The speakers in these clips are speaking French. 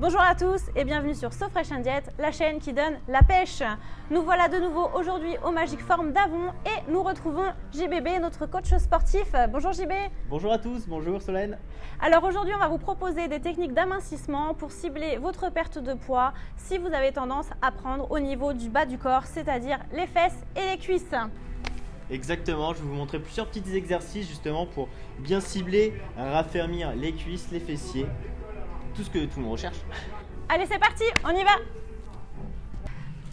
Bonjour à tous et bienvenue sur So Fresh and Diet, la chaîne qui donne la pêche. Nous voilà de nouveau aujourd'hui au Magic Form d'Avon et nous retrouvons JBB, notre coach sportif. Bonjour JB. Bonjour à tous, bonjour Solène. Alors aujourd'hui, on va vous proposer des techniques d'amincissement pour cibler votre perte de poids si vous avez tendance à prendre au niveau du bas du corps, c'est-à-dire les fesses et les cuisses. Exactement, je vais vous montrer plusieurs petits exercices justement pour bien cibler, raffermir les cuisses, les fessiers, tout ce que tout le monde recherche. Allez, c'est parti, on y va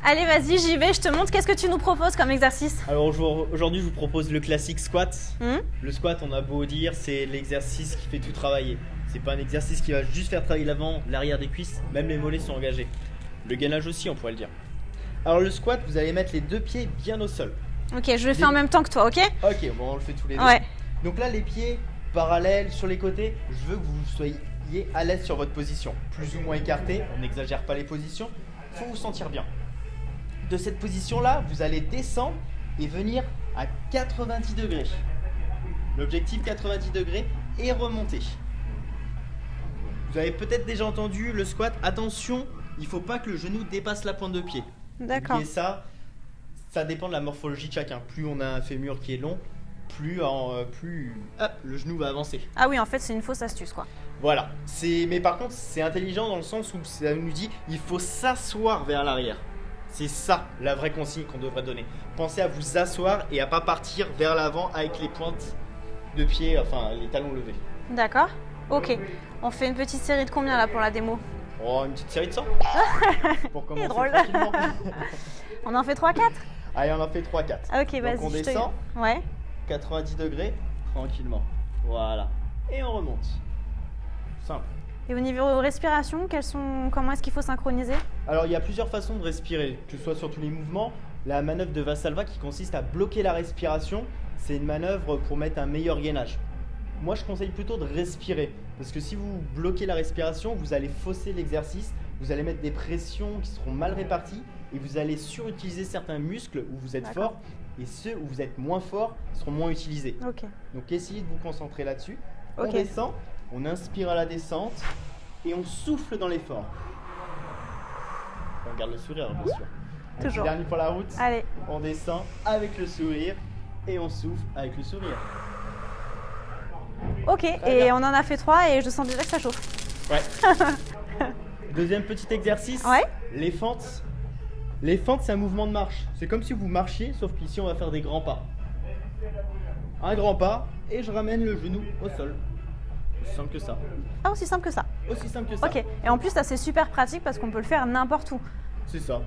Allez, vas-y, j'y vais, je te montre. Qu'est-ce que tu nous proposes comme exercice? Alors aujourd'hui, je vous propose le classique squat. Hmm? Le squat, on a beau dire, c'est l'exercice qui fait tout travailler. C'est pas un exercice qui va juste faire travailler l'avant, l'arrière des cuisses, même les mollets sont engagés. Le gainage aussi, on pourrait le dire. Alors le squat, vous allez mettre les deux pieds bien au sol. Ok, je le fais en même temps que toi, ok? Ok, bon, on le fait tous les deux. Ouais. Donc là, les pieds parallèles sur les côtés, je veux que vous soyez à l'aise sur votre position. Plus ou moins écarté, on n'exagère pas les positions, faut vous sentir bien. De cette position-là, vous allez descendre et venir à 90 degrés. L'objectif 90 degrés et remonter. Vous avez peut-être déjà entendu le squat. Attention, il faut pas que le genou dépasse la pointe de pied. D'accord. Et ça, ça dépend de la morphologie de chacun. Plus on a un fémur qui est long, plus, en, euh, plus hop, le genou va avancer. Ah oui, en fait, c'est une fausse astuce, quoi. Voilà. C'est, mais par contre, c'est intelligent dans le sens où ça nous dit il faut s'asseoir vers l'arrière. C'est ça la vraie consigne qu'on devrait donner. Pensez à vous asseoir et à pas partir vers l'avant avec les pointes de pied, enfin les talons levés. D'accord Ok. On fait une petite série de combien là pour la démo? Oh, une petite série de 100 Pour commencer drôle. On en fait 3-4 Allez, on en fait 3-4. Ah, Ok, vas-y. on te- descend, Ouais. 90 degrés, tranquillement. Voilà. Et on remonte. Simple. Et au niveau respiration, sont... comment est-ce qu'il faut synchroniser? Alors, il y a plusieurs façons de respirer, que ce soit sur tous les mouvements. La manœuvre de Vassalva qui consiste à bloquer la respiration, c'est une manœuvre pour mettre un meilleur gainage. Moi, je conseille plutôt de respirer, parce que si vous bloquez la respiration, vous allez fausser l'exercice, vous allez mettre des pressions qui seront mal réparties, et vous allez surutiliser certains muscles où vous êtes fort, et ceux où vous êtes moins fort seront moins utilisés. Donc essayez de vous concentrer là-dessus. On descend, on inspire à la descente et on souffle dans l'effort. On garde le sourire bien sûr. Toujours. Dernier pour la route. Allez. On descend avec le sourire et on souffle avec le sourire. Ok. Très Et bien. on en a fait 3 et je sens déjà que ça chauffe. Ouais. Deuxième petit exercice. Ouais. Les fentes. Les fentes, c'est un mouvement de marche. C'est comme si vous marchiez, sauf qu'ici on va faire des grands pas. Un grand pas et je ramène le genou au sol. Aussi simple que ça. Ah, aussi simple que ça. Aussi simple que ça. Ok. Et en plus, ça c'est super pratique parce qu'on peut le faire n'importe où. C'est ça.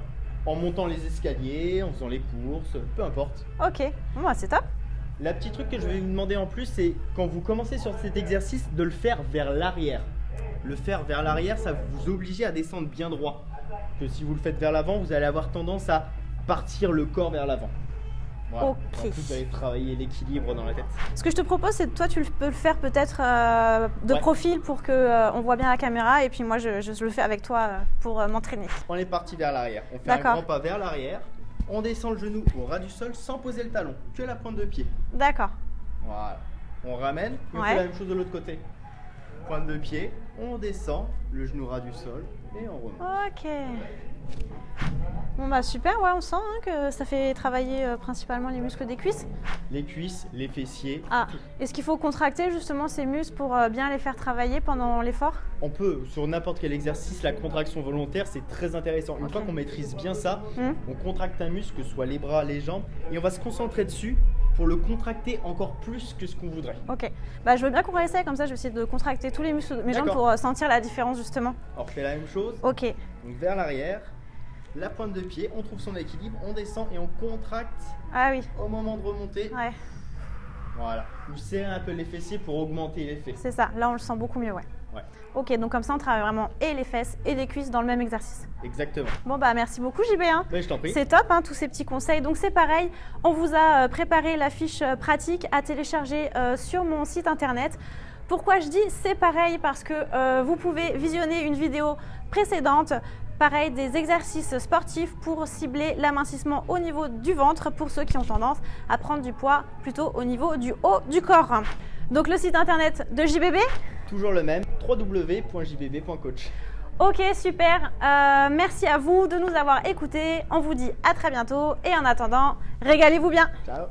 En montant les escaliers, en faisant les courses, peu importe. Ok. Bon, bah, c'est top. La petite truc que je vais vous demander en plus, c'est quand vous commencez sur cet exercice, de le faire vers l'arrière. Le faire vers l'arrière, ça vous oblige à descendre bien droit. Que si vous le faites vers l'avant, vous allez avoir tendance à partir le corps vers l'avant. Voilà. Ok. En plus, vous allez travailler l'équilibre dans la tête. Ce que je te propose, c'est que toi, tu le- peux le faire peut-être euh, de Ouais. profil pour que euh, on voit bien la caméra. Et puis moi, je, je le fais avec toi euh, pour m'entraîner. On est parti vers l'arrière. On fait un grand pas vers l'arrière. On descend le genou au ras du sol sans poser le talon, que la pointe de pied. D'accord. Voilà. On ramène et on Ouais. fait la même chose de l'autre côté. Pointe de pied, on descend, le genou ras du sol et on remonte. Ok. Bon bah super, ouais, on sent hein, que ça fait travailler euh, principalement les muscles des cuisses. Les cuisses, les fessiers. Ah, est-ce qu'il faut contracter justement ces muscles pour euh, bien les faire travailler pendant l'effort? On peut, sur n'importe quel exercice, la contraction volontaire, c'est très intéressant. Une fois qu'on maîtrise bien ça, Hmm. on contracte un muscle, que ce soit les bras, les jambes, et on va se concentrer dessus pour le contracter encore plus que ce qu'on voudrait. Ok. Bah je veux bien qu'on réessaye comme ça, je vais essayer de contracter tous les muscles de mes jambes pour euh, sentir la différence justement. Alors, on fait la même chose, Ok. donc vers l'arrière, la pointe de pied, on trouve son équilibre, on descend et on contracte Ah oui, au moment de remonter. ouais, Voilà. Vous serrez un peu les fessiers pour augmenter l'effet. c'est ça. Là on le sent beaucoup mieux, ouais. Ouais. Ok, donc comme ça on travaille vraiment et les fesses et les cuisses dans le même exercice. Exactement. Bon bah merci beaucoup JB. hein. Mais je t'en prie. C'est top, hein, tous ces petits conseils. Donc c'est pareil, on vous a euh, préparé la fiche euh, pratique à télécharger euh, sur mon site internet. Pourquoi je dis c'est pareil? Parce que euh, vous pouvez visionner une vidéo précédente, pareil des exercices sportifs pour cibler l'amincissement au niveau du ventre pour ceux qui ont tendance à prendre du poids plutôt au niveau du haut du corps. Donc le site internet de JBB, Toujours le même, www.jbb.coach. Ok, super. Euh, merci à vous de nous avoir écoutés. On vous dit à très bientôt. Et en attendant, régalez-vous bien. Ciao.